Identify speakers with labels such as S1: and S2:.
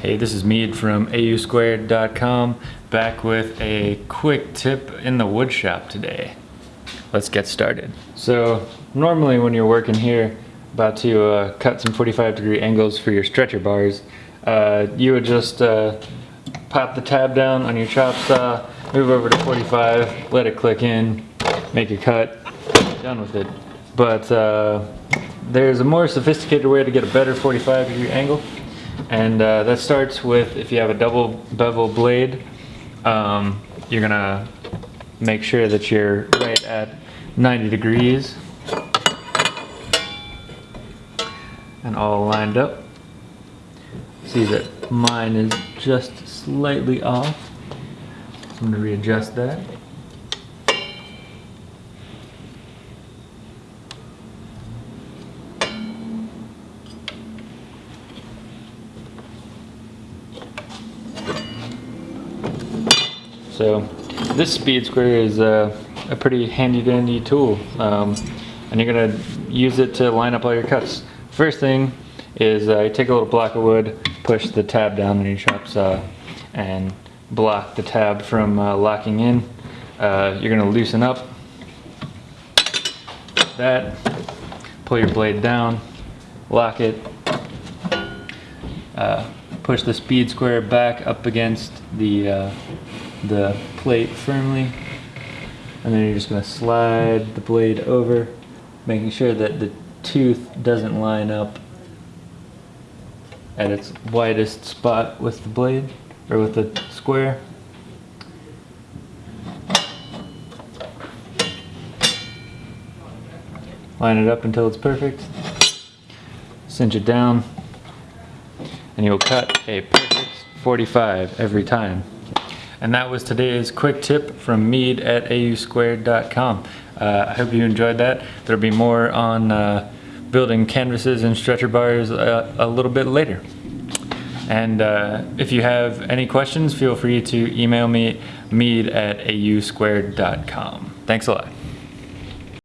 S1: Hey, this is Mead from ausquared.com back with a quick tip in the wood shop today. Let's get started. So normally when you're working here about to uh, cut some 45 degree angles for your stretcher bars, uh, you would just uh, pop the tab down on your chop saw, move over to 45, let it click in, make a cut, done with it. But uh, there's a more sophisticated way to get a better 45 degree angle. And uh, that starts with if you have a double bevel blade, um, you're gonna make sure that you're right at 90 degrees and all lined up. See that mine is just slightly off. So I'm gonna readjust that. So this speed square is a, a pretty handy dandy tool. Um, and you're gonna use it to line up all your cuts. First thing is uh, you take a little block of wood, push the tab down on your chop saw and block the tab from uh, locking in. Uh, you're gonna loosen up. That, pull your blade down, lock it, uh, push the speed square back up against the uh, the plate firmly. And then you're just going to slide the blade over making sure that the tooth doesn't line up at its widest spot with the blade or with the square. Line it up until it's perfect. Cinch it down and you'll cut a perfect 45 every time and that was today's quick tip from Mead at ausquared.com. Uh, I hope you enjoyed that. There'll be more on uh, building canvases and stretcher bars uh, a little bit later. And uh, if you have any questions, feel free to email me, mead at ausquared.com. Thanks a lot.